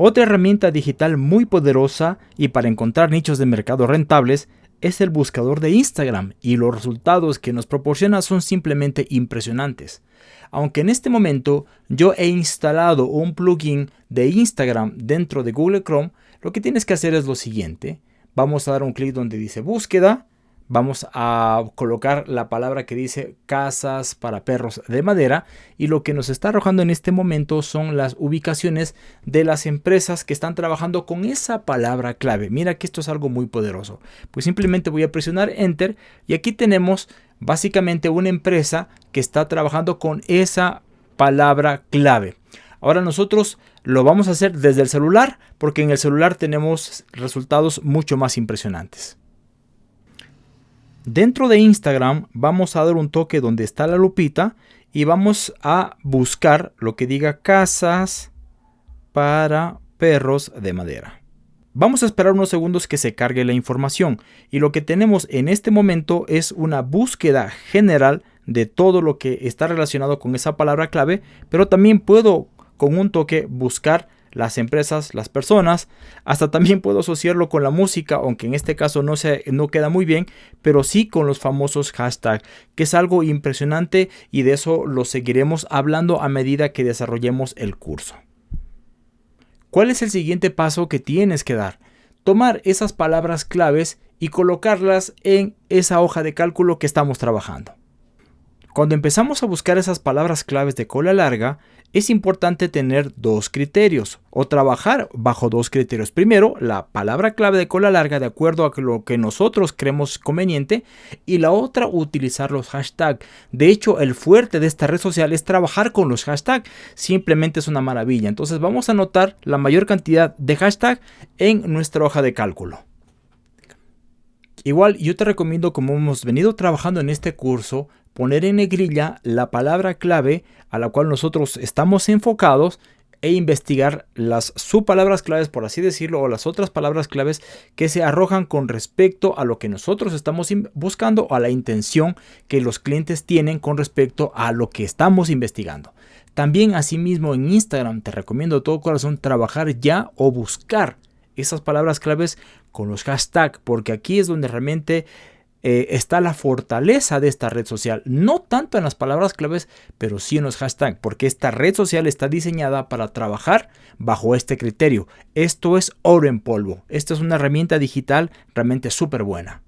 Otra herramienta digital muy poderosa y para encontrar nichos de mercado rentables es el buscador de Instagram y los resultados que nos proporciona son simplemente impresionantes. Aunque en este momento yo he instalado un plugin de Instagram dentro de Google Chrome, lo que tienes que hacer es lo siguiente. Vamos a dar un clic donde dice búsqueda vamos a colocar la palabra que dice casas para perros de madera y lo que nos está arrojando en este momento son las ubicaciones de las empresas que están trabajando con esa palabra clave. Mira que esto es algo muy poderoso. Pues simplemente voy a presionar enter y aquí tenemos básicamente una empresa que está trabajando con esa palabra clave. Ahora nosotros lo vamos a hacer desde el celular porque en el celular tenemos resultados mucho más impresionantes. Dentro de Instagram vamos a dar un toque donde está la lupita y vamos a buscar lo que diga casas para perros de madera. Vamos a esperar unos segundos que se cargue la información y lo que tenemos en este momento es una búsqueda general de todo lo que está relacionado con esa palabra clave, pero también puedo con un toque buscar las empresas, las personas. Hasta también puedo asociarlo con la música, aunque en este caso no, se, no queda muy bien, pero sí con los famosos hashtags, que es algo impresionante y de eso lo seguiremos hablando a medida que desarrollemos el curso. ¿Cuál es el siguiente paso que tienes que dar? Tomar esas palabras claves y colocarlas en esa hoja de cálculo que estamos trabajando. Cuando empezamos a buscar esas palabras claves de cola larga, es importante tener dos criterios o trabajar bajo dos criterios. Primero, la palabra clave de cola larga de acuerdo a lo que nosotros creemos conveniente y la otra, utilizar los hashtags. De hecho, el fuerte de esta red social es trabajar con los hashtags. Simplemente es una maravilla. Entonces vamos a anotar la mayor cantidad de hashtags en nuestra hoja de cálculo. Igual yo te recomiendo como hemos venido trabajando en este curso poner en negrilla la palabra clave a la cual nosotros estamos enfocados e investigar las subpalabras claves, por así decirlo, o las otras palabras claves que se arrojan con respecto a lo que nosotros estamos buscando o a la intención que los clientes tienen con respecto a lo que estamos investigando. También asimismo en Instagram te recomiendo de todo corazón trabajar ya o buscar esas palabras claves con los hashtags, porque aquí es donde realmente eh, está la fortaleza de esta red social. No tanto en las palabras claves, pero sí en los hashtags, porque esta red social está diseñada para trabajar bajo este criterio. Esto es oro en polvo. Esta es una herramienta digital realmente súper buena.